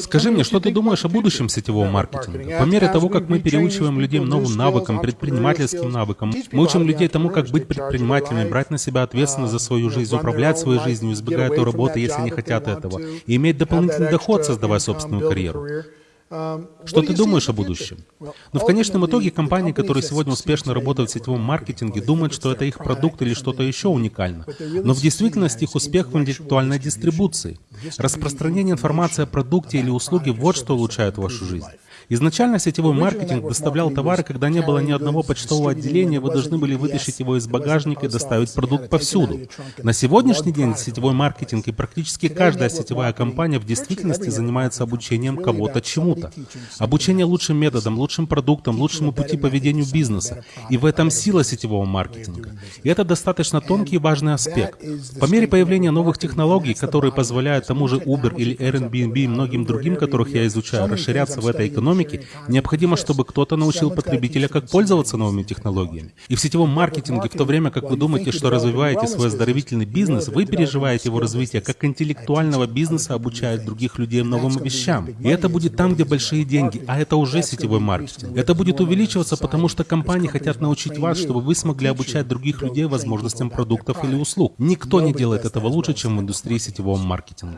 Скажи мне, что ты думаешь о будущем сетевого маркетинга? По мере того, как мы переучиваем людей новым навыкам, предпринимательским навыкам, мы учим людей тому, как быть предпринимателями, брать на себя ответственность за свою жизнь, управлять своей жизнью, избегая той работы, если не хотят этого, и иметь дополнительный доход, создавая собственную карьеру. Что ты думаешь о будущем? Но ну, в конечном итоге компании, которые сегодня успешно работают в сетевом маркетинге, думают, что это их продукт или что-то еще уникально. Но в действительности их успех в интеллектуальной дистрибуции. Распространение информации о продукте или услуге – вот что улучшает вашу жизнь. Изначально сетевой маркетинг доставлял товары, когда не было ни одного почтового отделения, вы должны были вытащить его из багажника и доставить продукт повсюду. На сегодняшний день сетевой маркетинг и практически каждая сетевая компания в действительности занимается обучением кого-то чему-то. Обучение лучшим методам, лучшим продуктам, лучшему пути поведению бизнеса. И в этом сила сетевого маркетинга. И это достаточно тонкий и важный аспект. По мере появления новых технологий, которые позволяют тому же Uber или Airbnb и многим другим, которых я изучаю, расширяться в этой экономике, необходимо, чтобы кто-то научил потребителя, как пользоваться новыми технологиями. И в сетевом маркетинге, в то время как вы думаете, что развиваете свой оздоровительный бизнес, вы переживаете его развитие, как интеллектуального бизнеса обучает других людей новым вещам. И это будет там, где большие деньги, а это уже сетевой маркетинг. Это будет увеличиваться, потому что компании хотят научить вас, чтобы вы смогли обучать других людей возможностям продуктов или услуг. Никто не делает этого лучше, чем в индустрии сетевого маркетинга.